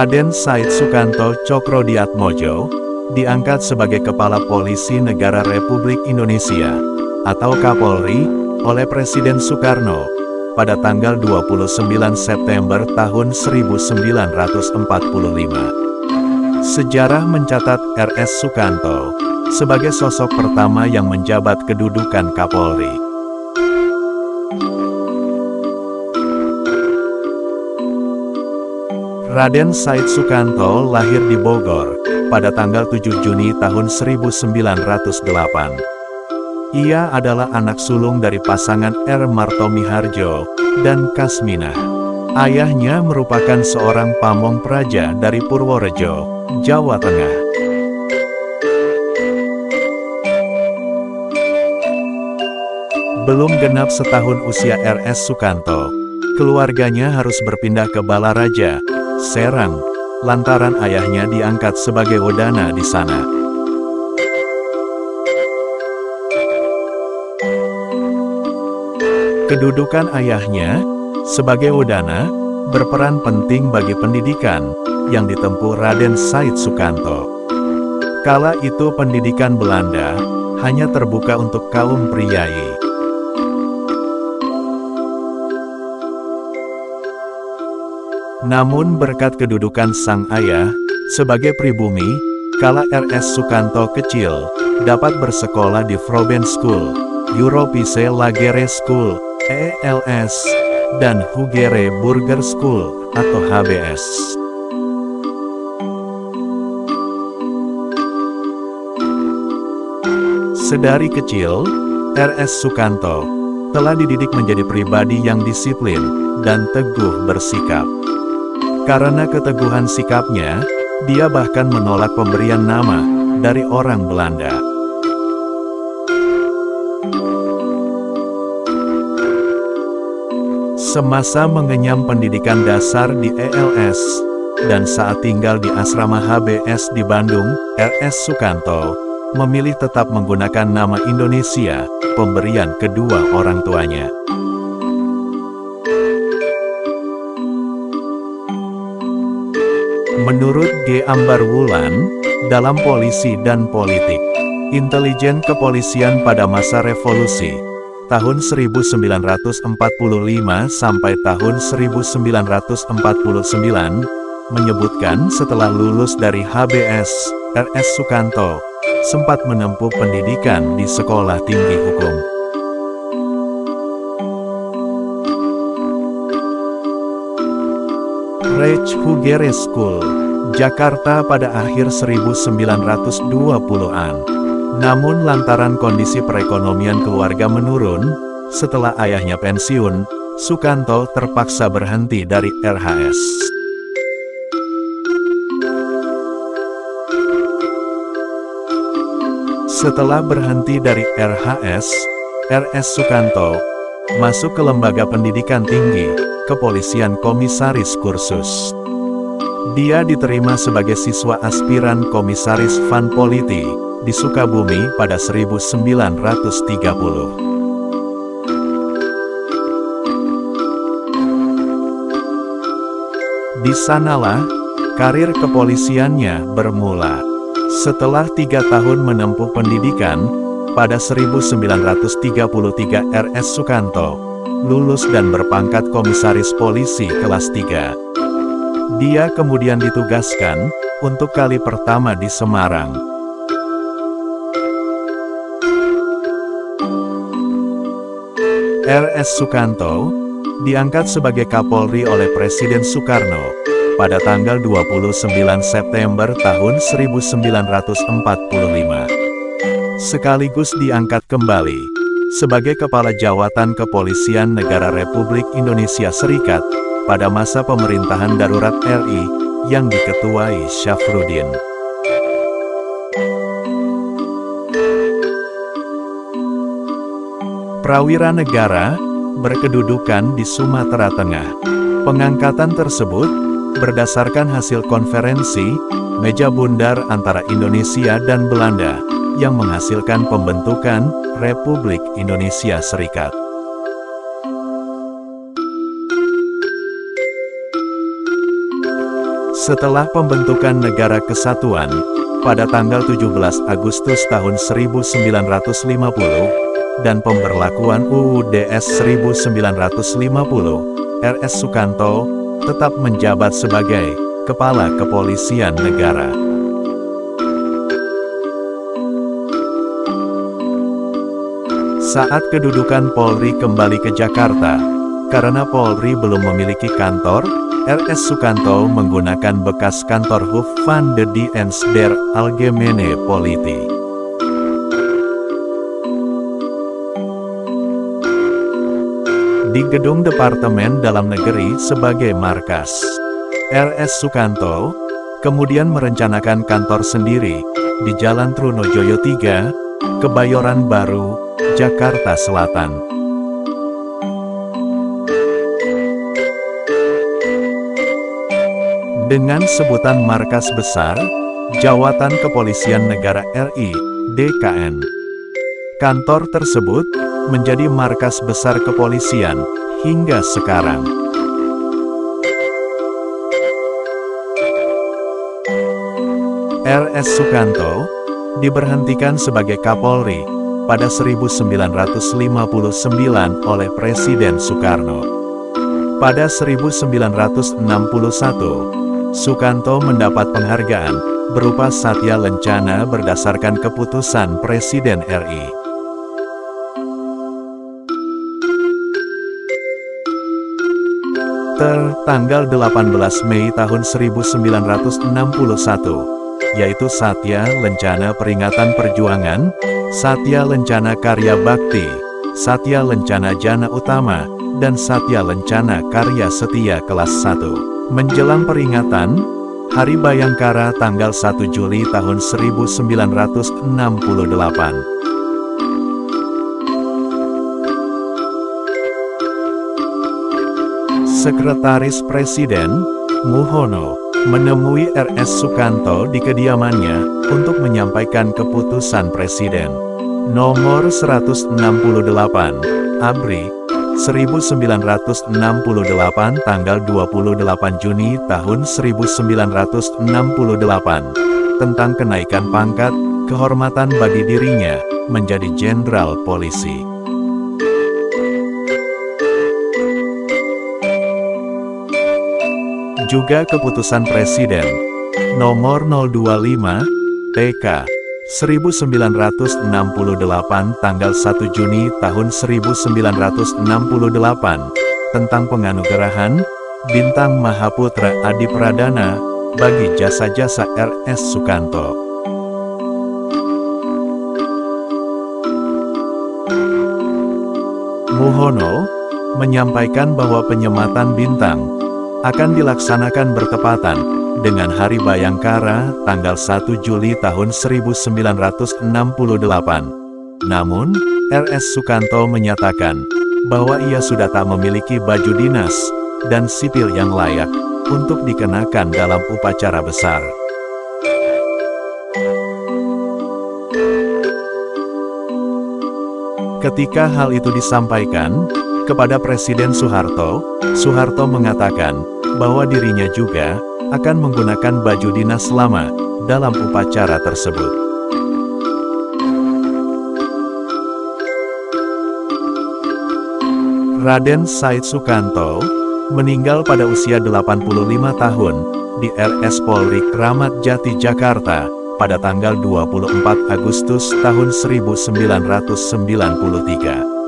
Raden Said Sukanto Cokro-Diatmojo, diangkat sebagai Kepala Polisi Negara Republik Indonesia, atau Kapolri, oleh Presiden Soekarno, pada tanggal 29 September tahun 1945. Sejarah mencatat RS Sukanto, sebagai sosok pertama yang menjabat kedudukan Kapolri. Raden Said Sukanto lahir di Bogor, pada tanggal 7 Juni tahun 1908. Ia adalah anak sulung dari pasangan R. Martomi Harjo dan Kasminah. Ayahnya merupakan seorang pamong praja dari Purworejo, Jawa Tengah. Belum genap setahun usia RS Sukanto, keluarganya harus berpindah ke Balaraja, Serang, lantaran ayahnya diangkat sebagai Wedana di sana. Kedudukan ayahnya, sebagai Wedana, berperan penting bagi pendidikan, yang ditempuh Raden Said Sukanto. Kala itu pendidikan Belanda, hanya terbuka untuk kaum priai. Namun berkat kedudukan sang ayah, sebagai pribumi, kala RS Sukanto kecil, dapat bersekolah di Froben School, Europise Lagere School, ELS, dan Hugere Burger School, atau HBS. Sedari kecil, RS Sukanto telah dididik menjadi pribadi yang disiplin dan teguh bersikap. Karena keteguhan sikapnya, dia bahkan menolak pemberian nama dari orang Belanda. Semasa mengenyam pendidikan dasar di ELS, dan saat tinggal di asrama HBS di Bandung, RS Sukanto memilih tetap menggunakan nama Indonesia, pemberian kedua orang tuanya. Ambar Wulan, dalam polisi dan politik, intelijen kepolisian pada masa revolusi, tahun 1945 sampai tahun 1949, menyebutkan setelah lulus dari HBS, RS Sukanto, sempat menempuh pendidikan di Sekolah Tinggi Hukum. Reich Hugere School, Jakarta pada akhir 1920-an. Namun lantaran kondisi perekonomian keluarga menurun, setelah ayahnya pensiun, Sukanto terpaksa berhenti dari RHS. Setelah berhenti dari RHS, RS Sukanto masuk ke lembaga pendidikan tinggi, Kepolisian Komisaris Kursus. Dia diterima sebagai siswa aspiran Komisaris Van Politi di Sukabumi pada 1930. Di sanalah, karir kepolisiannya bermula. Setelah tiga tahun menempuh pendidikan, pada 1933 RS Sukanto lulus dan berpangkat komisaris polisi kelas 3. Dia kemudian ditugaskan, untuk kali pertama di Semarang. R.S. Sukanto, diangkat sebagai Kapolri oleh Presiden Soekarno, pada tanggal 29 September tahun 1945. Sekaligus diangkat kembali, sebagai Kepala Jawatan Kepolisian Negara Republik Indonesia Serikat, pada masa pemerintahan darurat RI, yang diketuai Syafruddin. Prawira Negara, berkedudukan di Sumatera Tengah. Pengangkatan tersebut, berdasarkan hasil konferensi, meja bundar antara Indonesia dan Belanda, yang menghasilkan pembentukan Republik Indonesia Serikat. Setelah pembentukan Negara Kesatuan, pada tanggal 17 Agustus tahun 1950, dan pemberlakuan UUDS 1950, RS Sukanto tetap menjabat sebagai Kepala Kepolisian Negara. Saat kedudukan Polri kembali ke Jakarta, karena Polri belum memiliki kantor, RS Sukanto menggunakan bekas kantor Hof van de Dienst der Algemene Politie. Di gedung Departemen Dalam Negeri sebagai markas. RS Sukanto, kemudian merencanakan kantor sendiri, di Jalan Trunojoyo 3, Kebayoran Baru, Jakarta Selatan. Dengan sebutan markas besar, Jawatan Kepolisian Negara RI, DKN. Kantor tersebut menjadi markas besar kepolisian hingga sekarang. RS Sukanto diberhentikan sebagai Kapolri pada 1959 oleh Presiden Soekarno. Pada 1961, Sukanto mendapat penghargaan, berupa Satya Lencana berdasarkan keputusan Presiden RI. Tertanggal 18 Mei tahun 1961, yaitu Satya Lencana Peringatan Perjuangan, Satya Lencana Karya Bakti, Satya Lencana Jana Utama, dan Satya Lencana Karya Setia Kelas 1. Menjelang peringatan, Hari Bayangkara tanggal 1 Juli tahun 1968. Sekretaris Presiden, Muhono, menemui RS Sukanto di kediamannya untuk menyampaikan keputusan Presiden. Nomor 168, Abri, 1968 tanggal 28 Juni tahun 1968 tentang kenaikan pangkat, kehormatan bagi dirinya, menjadi Jenderal Polisi. Juga keputusan Presiden. Nomor 025 TK 1968 tanggal 1 Juni tahun 1968 tentang penganugerahan Bintang Mahaputra Adi Pradana bagi jasa-jasa RS Sukanto. Muhono menyampaikan bahwa penyematan bintang akan dilaksanakan bertepatan dengan Hari Bayangkara tanggal 1 Juli tahun 1968. Namun, RS Sukanto menyatakan bahwa ia sudah tak memiliki baju dinas dan sipil yang layak untuk dikenakan dalam upacara besar. Ketika hal itu disampaikan kepada Presiden Soeharto, Soeharto mengatakan bahwa dirinya juga akan menggunakan baju dinas lama dalam upacara tersebut. Raden Said Sukanto meninggal pada usia 85 tahun di RS Polri Kramat Jati Jakarta pada tanggal 24 Agustus tahun 1993.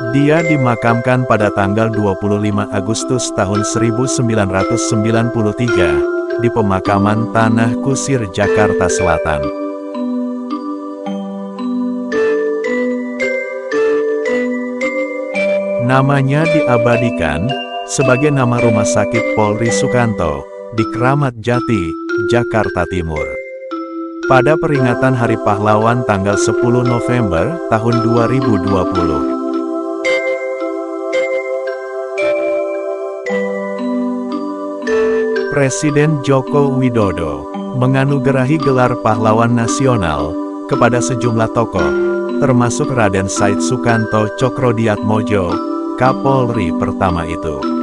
Dia dimakamkan pada tanggal 25 Agustus tahun 1993 di pemakaman Tanah Kusir, Jakarta Selatan. Namanya diabadikan sebagai nama Rumah Sakit Polri Sukanto di Kramat Jati, Jakarta Timur. Pada peringatan Hari Pahlawan tanggal 10 November tahun 2020. Presiden Joko Widodo menganugerahi gelar pahlawan nasional kepada sejumlah tokoh, termasuk Raden Said Sukanto Mojo, Kapolri pertama itu.